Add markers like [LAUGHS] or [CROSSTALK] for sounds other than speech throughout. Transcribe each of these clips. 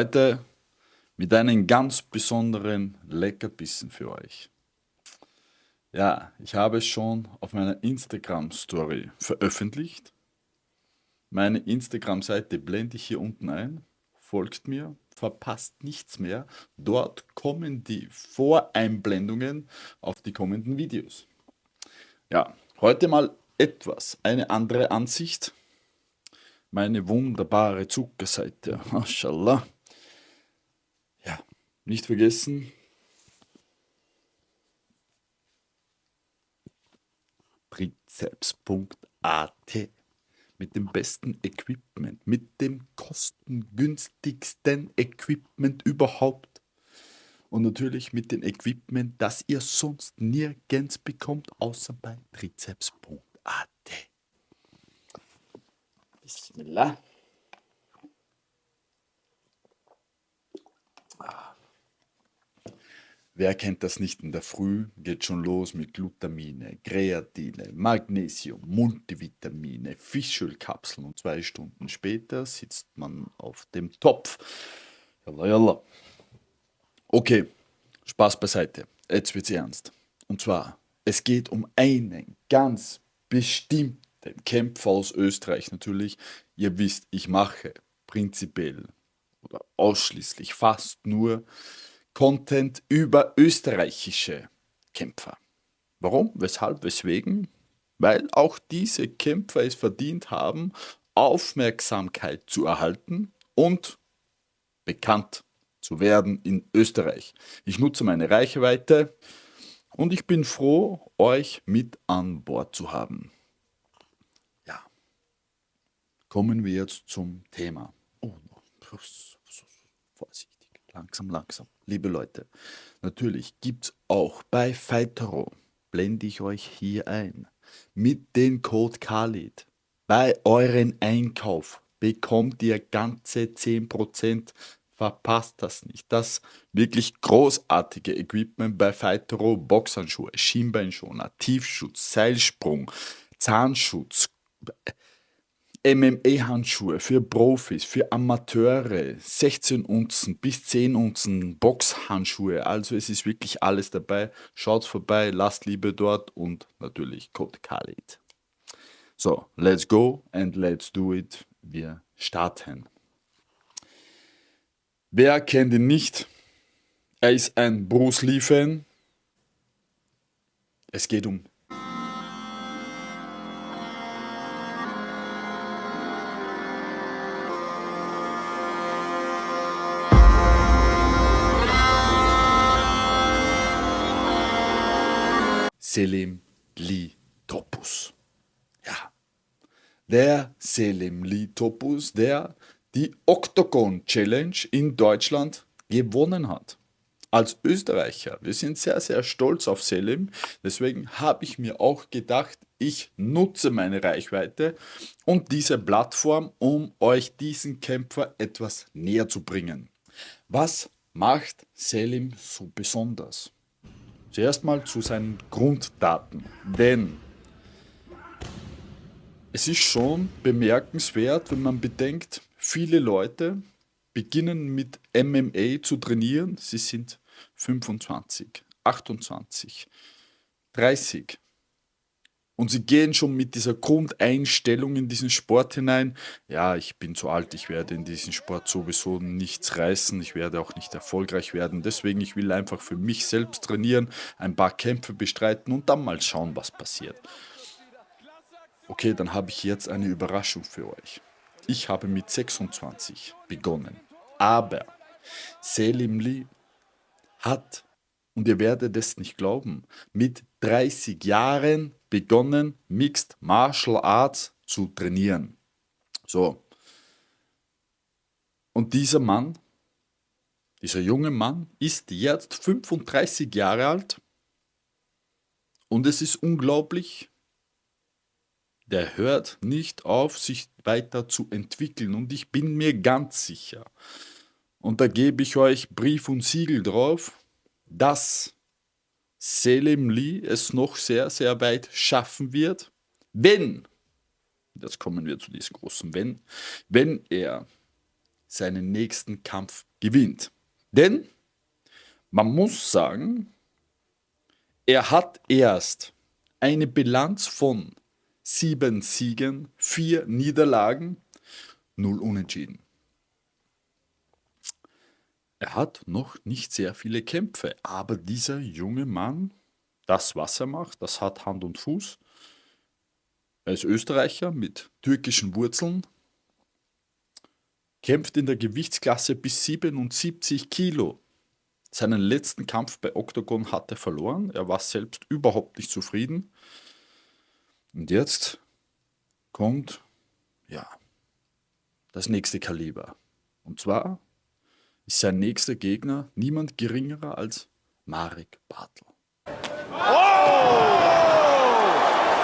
Heute mit einem ganz besonderen Leckerbissen für euch. Ja, ich habe es schon auf meiner Instagram-Story veröffentlicht. Meine Instagram-Seite blende ich hier unten ein. Folgt mir, verpasst nichts mehr. Dort kommen die Voreinblendungen auf die kommenden Videos. Ja, heute mal etwas, eine andere Ansicht meine wunderbare Zuckerseite. [LAUGHS] Mashallah. Nicht vergessen. Trizeps.at mit dem besten Equipment, mit dem kostengünstigsten Equipment überhaupt. Und natürlich mit dem Equipment, das ihr sonst nirgends bekommt, außer bei trizeps.at. Bismillah. Wer kennt das nicht in der Früh? Geht schon los mit Glutamine, Kreatine, Magnesium, Multivitamine, Fischölkapseln und zwei Stunden später sitzt man auf dem Topf. Yalla, yalla. Okay, Spaß beiseite. Jetzt wird's ernst. Und zwar, es geht um einen ganz bestimmten Kämpfer aus Österreich natürlich. Ihr wisst, ich mache prinzipiell oder ausschließlich fast nur Content über österreichische Kämpfer. Warum? Weshalb? Weswegen? Weil auch diese Kämpfer es verdient haben, Aufmerksamkeit zu erhalten und bekannt zu werden in Österreich. Ich nutze meine Reichweite und ich bin froh, euch mit an Bord zu haben. Kommen wir jetzt zum Thema. Oh, vorsichtig, langsam, langsam. Liebe Leute, natürlich gibt es auch bei Fightero, blende ich euch hier ein, mit dem Code Khalid bei euren Einkauf bekommt ihr ganze 10%. Verpasst das nicht. Das wirklich großartige Equipment bei Fightero, Boxhandschuhe, Schienbeinschoner, Tiefschutz, Seilsprung, Zahnschutz, MMA-Handschuhe für Profis, für Amateure, 16 Unzen bis 10 Unzen Boxhandschuhe. Also es ist wirklich alles dabei. Schaut vorbei, lasst Liebe dort und natürlich Code Khalid. So, let's go and let's do it. Wir starten. Wer kennt ihn nicht? Er ist ein Bruce Lee-Fan. Es geht um Selim Lee Topus. Ja, der Selim Lee Topus, der die Octagon Challenge in Deutschland gewonnen hat. Als Österreicher, wir sind sehr, sehr stolz auf Selim. Deswegen habe ich mir auch gedacht, ich nutze meine Reichweite und diese Plattform, um euch diesen Kämpfer etwas näher zu bringen. Was macht Selim so besonders? Zuerst mal zu seinen Grunddaten, denn es ist schon bemerkenswert, wenn man bedenkt, viele Leute beginnen mit MMA zu trainieren, sie sind 25, 28, 30, und sie gehen schon mit dieser Grundeinstellung in diesen Sport hinein. Ja, ich bin zu alt, ich werde in diesem Sport sowieso nichts reißen, ich werde auch nicht erfolgreich werden. Deswegen, ich will einfach für mich selbst trainieren, ein paar Kämpfe bestreiten und dann mal schauen, was passiert. Okay, dann habe ich jetzt eine Überraschung für euch. Ich habe mit 26 begonnen. Aber Selim Lee hat, und ihr werdet es nicht glauben, mit 30 Jahren begonnen, Mixed Martial Arts zu trainieren. So. Und dieser Mann, dieser junge Mann, ist jetzt 35 Jahre alt und es ist unglaublich, der hört nicht auf, sich weiter zu entwickeln und ich bin mir ganz sicher, und da gebe ich euch Brief und Siegel drauf, dass Selim Lee es noch sehr, sehr weit schaffen wird, wenn, jetzt kommen wir zu diesem großen Wenn, wenn er seinen nächsten Kampf gewinnt. Denn man muss sagen, er hat erst eine Bilanz von sieben Siegen, vier Niederlagen, null Unentschieden. Er hat noch nicht sehr viele Kämpfe, aber dieser junge Mann, das, was er macht, das hat Hand und Fuß. Er ist Österreicher mit türkischen Wurzeln, kämpft in der Gewichtsklasse bis 77 Kilo. Seinen letzten Kampf bei Octagon hat er verloren. Er war selbst überhaupt nicht zufrieden. Und jetzt kommt, ja, das nächste Kaliber. Und zwar ist sein nächster Gegner niemand geringerer als Marek Bartel. Oh!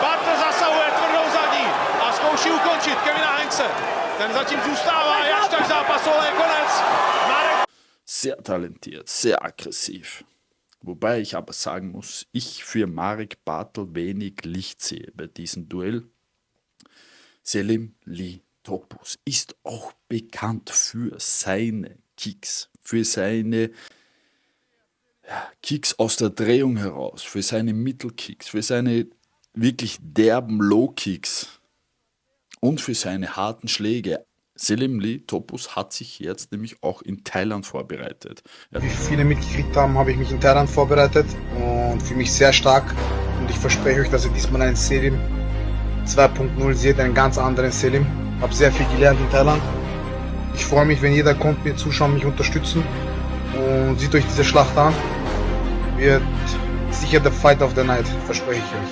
Bartel zasahuje tvrdou zadní a zkouší ukončit Kevina Heinze. Ten zatím zůstává, až tak zápasu, ale konec. Marek Sehr talentiert, sehr aggressiv. Wobei ich aber sagen muss, ich für Marek Bartel wenig Licht sehe bei diesem Duell. Selim Lee Topus ist auch bekannt für seine Kicks, für seine Kicks aus der Drehung heraus, für seine Mittelkicks, für seine wirklich derben Low-Kicks und für seine harten Schläge. Selim Lee Topus hat sich jetzt nämlich auch in Thailand vorbereitet. Er Wie viele mitgekriegt haben, habe ich mich in Thailand vorbereitet und fühle mich sehr stark. Und ich verspreche euch, dass ihr diesmal einen Selim 2.0 seht, einen ganz anderen Selim. Habe sehr viel gelernt in Thailand. Ich freue mich, wenn jeder kommt, mir zuschauen, mich unterstützen und sieht euch diese Schlacht an. Wird sicher der Fight of the Night, verspreche ich euch.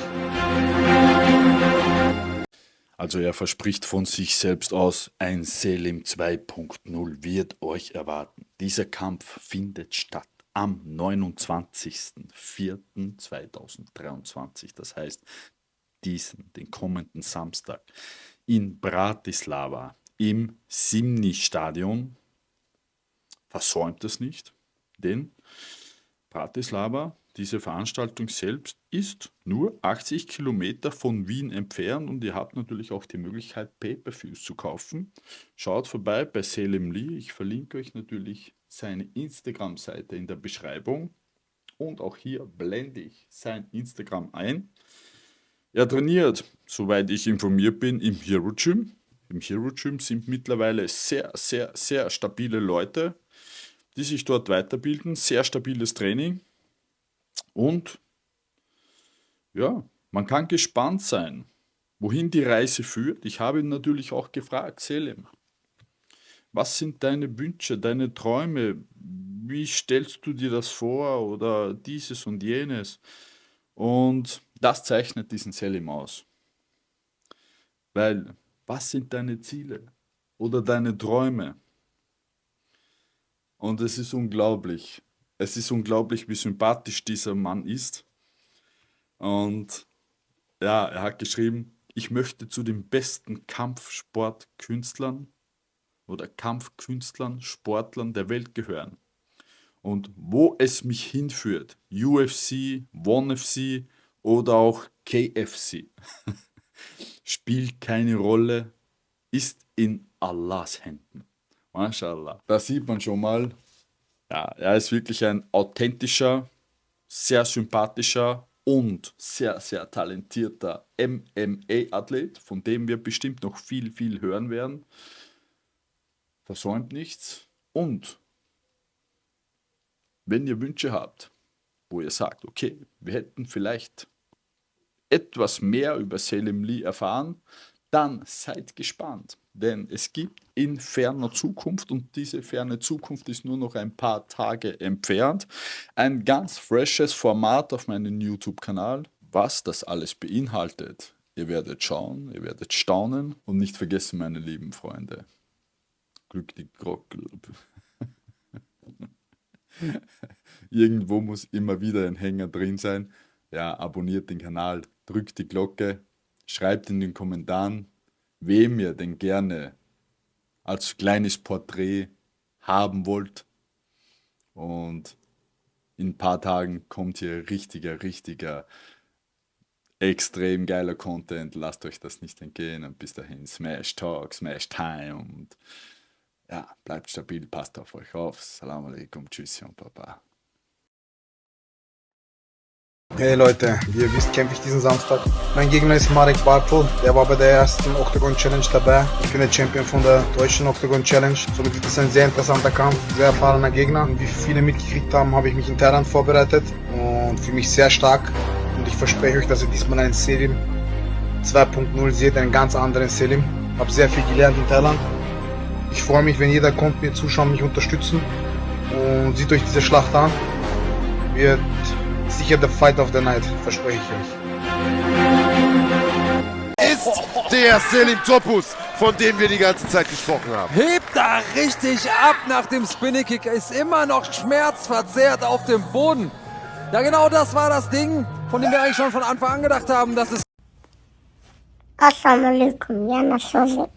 Also er verspricht von sich selbst aus, ein Selim 2.0 wird euch erwarten. Dieser Kampf findet statt am 29.04.2023, das heißt diesen, den kommenden Samstag, in Bratislava im Simni-Stadion. Versäumt es nicht, denn Bratislava diese Veranstaltung selbst ist nur 80 Kilometer von Wien entfernt und ihr habt natürlich auch die Möglichkeit, Pay-Per-Views zu kaufen. Schaut vorbei bei Selim Lee. Ich verlinke euch natürlich seine Instagram-Seite in der Beschreibung. Und auch hier blende ich sein Instagram ein. Er trainiert, soweit ich informiert bin, im Hero Gym. Im Hero Gym sind mittlerweile sehr, sehr, sehr stabile Leute, die sich dort weiterbilden. Sehr stabiles Training. Und ja, man kann gespannt sein, wohin die Reise führt. Ich habe ihn natürlich auch gefragt, Selim, was sind deine Wünsche, deine Träume? Wie stellst du dir das vor oder dieses und jenes? Und das zeichnet diesen Selim aus. Weil, was sind deine Ziele oder deine Träume? Und es ist unglaublich. Es ist unglaublich, wie sympathisch dieser Mann ist. Und ja, er hat geschrieben, ich möchte zu den besten Kampfsportkünstlern oder Kampfkünstlern, Sportlern der Welt gehören. Und wo es mich hinführt, UFC, ONE FC oder auch KFC, [LAUGHS] spielt keine Rolle, ist in Allahs Händen. MashaAllah. Da sieht man schon mal, ja, er ist wirklich ein authentischer, sehr sympathischer und sehr, sehr talentierter MMA-Athlet, von dem wir bestimmt noch viel, viel hören werden. Versäumt nichts. Und wenn ihr Wünsche habt, wo ihr sagt, okay, wir hätten vielleicht etwas mehr über Selim Lee erfahren, dann seid gespannt. Denn es gibt in ferner Zukunft, und diese ferne Zukunft ist nur noch ein paar Tage entfernt, ein ganz freshes Format auf meinem YouTube-Kanal. Was das alles beinhaltet, ihr werdet schauen, ihr werdet staunen und nicht vergessen, meine lieben Freunde, Glück die Glocke. [LAUGHS] Irgendwo muss immer wieder ein Hänger drin sein. Ja, abonniert den Kanal, drückt die Glocke, schreibt in den Kommentaren, wem ihr denn gerne als kleines Porträt haben wollt. Und in ein paar Tagen kommt hier richtiger, richtiger, extrem geiler Content. Lasst euch das nicht entgehen. Und bis dahin Smash Talk, Smash Time und Ja, bleibt stabil, passt auf euch auf. Salam alaikum, tschüss und Baba. Hey Leute, wie ihr wisst, kämpfe ich diesen Samstag. Mein Gegner ist Marek Bartel, der war bei der ersten Octagon Challenge dabei. Ich bin der Champion von der deutschen Octagon Challenge. Somit wird es ein sehr interessanter Kampf, sehr erfahrener Gegner. Und wie viele mitgekriegt haben, habe ich mich in Thailand vorbereitet und fühle mich sehr stark. Und ich verspreche euch, dass ihr diesmal einen Selim 2.0 seht, einen ganz anderen Selim. Habe sehr viel gelernt in Thailand. Ich freue mich, wenn jeder kommt, mir zuschauen, mich unterstützen und sieht euch diese Schlacht an. Wird sicher der Fight of the Night, verspreche ich euch. ist der Selim Topus, von dem wir die ganze Zeit gesprochen haben. Hebt da richtig ab nach dem Spinning Kick. Ist immer noch schmerzverzerrt auf dem Boden. Ja, genau das war das Ding, von dem wir eigentlich schon von Anfang an gedacht haben, dass es Assalamu alaikum, Nasole.